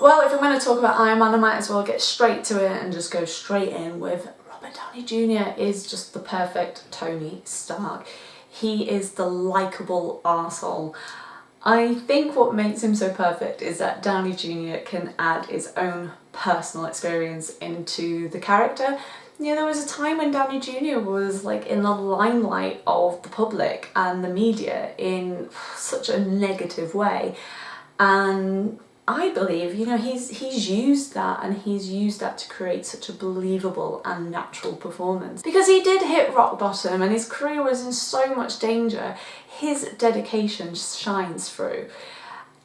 Well, if I'm going to talk about Iron Man, I might as well get straight to it and just go straight in with Robert Downey Jr. is just the perfect Tony Stark. He is the likeable arsehole. I think what makes him so perfect is that Downey Jr. can add his own personal experience into the character. You know, there was a time when Downey Jr. was like in the limelight of the public and the media in such a negative way and I believe, you know, he's he's used that and he's used that to create such a believable and natural performance. Because he did hit rock bottom and his career was in so much danger, his dedication shines through.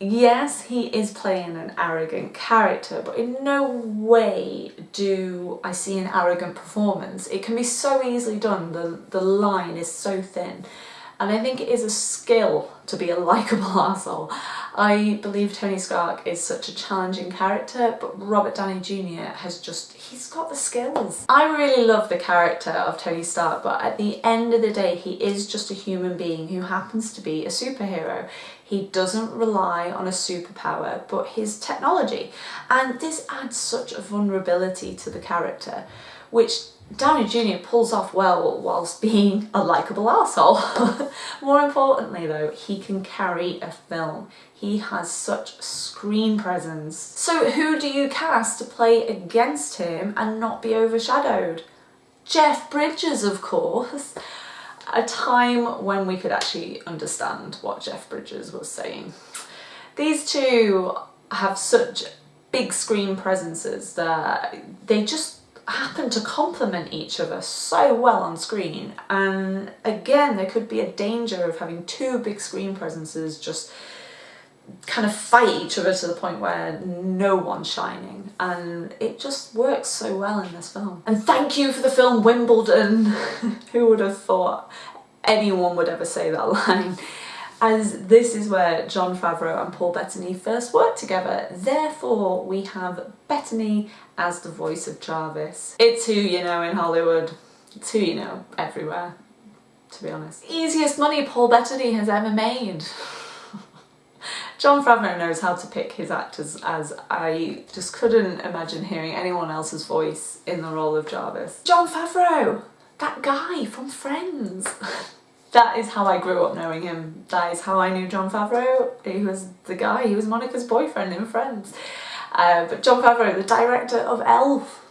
Yes, he is playing an arrogant character, but in no way do I see an arrogant performance. It can be so easily done, the, the line is so thin. And I think it is a skill to be a likeable asshole. I believe Tony Stark is such a challenging character, but Robert Downey Jr. has just, he's got the skills. I really love the character of Tony Stark, but at the end of the day, he is just a human being who happens to be a superhero. He doesn't rely on a superpower, but his technology. And this adds such a vulnerability to the character, which Downey Jr. pulls off well whilst being a likeable asshole. More importantly though, he can carry a film. He has such screen presence. So who do you cast to play against him and not be overshadowed? Jeff Bridges, of course. A time when we could actually understand what Jeff Bridges was saying. These two have such big screen presences that they just happen to complement each other so well on screen and again there could be a danger of having two big screen presences just kind of fight each other to the point where no one's shining and it just works so well in this film. And thank you for the film Wimbledon. Who would have thought anyone would ever say that line? As this is where Jon Favreau and Paul Bettany first worked together. Therefore, we have Bettany as the voice of Jarvis. It's who you know in Hollywood. It's who you know everywhere, to be honest. Easiest money Paul Bettany has ever made. Jon Favreau knows how to pick his actors as I just couldn't imagine hearing anyone else's voice in the role of Jarvis. Jon Favreau! That guy from Friends! that is how I grew up knowing him. That is how I knew Jon Favreau. He was the guy, he was Monica's boyfriend in Friends. Uh, but Jon Favreau, the director of Elf,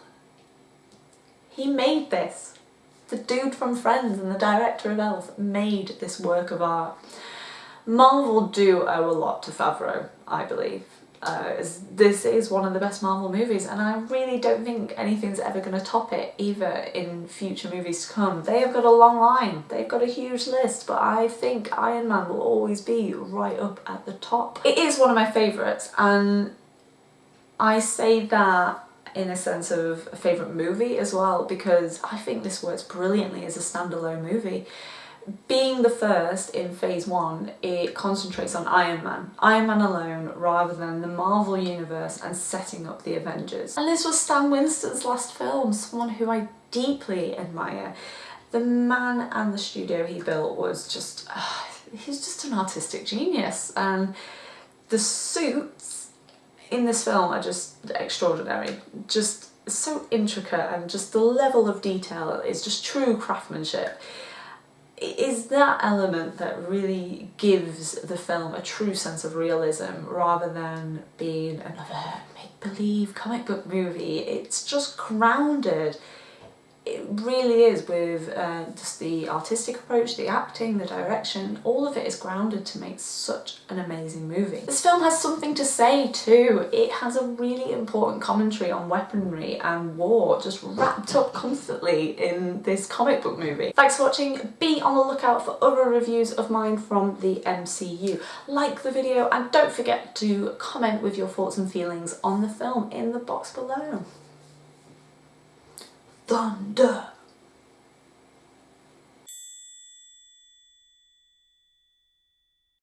he made this. The dude from Friends and the director of Elf made this work of art. Marvel do owe a lot to Favreau, I believe uh, this is one of the best Marvel movies and I really don't think anything's ever going to top it either in future movies to come. They have got a long line, they've got a huge list but I think Iron Man will always be right up at the top. It is one of my favourites and I say that in a sense of a favourite movie as well because I think this works brilliantly as a standalone movie being the first in phase one, it concentrates on Iron Man, Iron Man alone, rather than the Marvel Universe and setting up the Avengers. And this was Stan Winston's last film, someone who I deeply admire. The man and the studio he built was just, uh, he's just an artistic genius. And the suits in this film are just extraordinary. Just so intricate and just the level of detail is just true craftsmanship is that element that really gives the film a true sense of realism rather than being another make-believe comic book movie. It's just grounded it really is with uh, just the artistic approach, the acting, the direction, all of it is grounded to make such an amazing movie. This film has something to say too. It has a really important commentary on weaponry and war just wrapped up constantly in this comic book movie. Thanks for watching. Be on the lookout for other reviews of mine from the MCU. Like the video and don't forget to comment with your thoughts and feelings on the film in the box below thunder.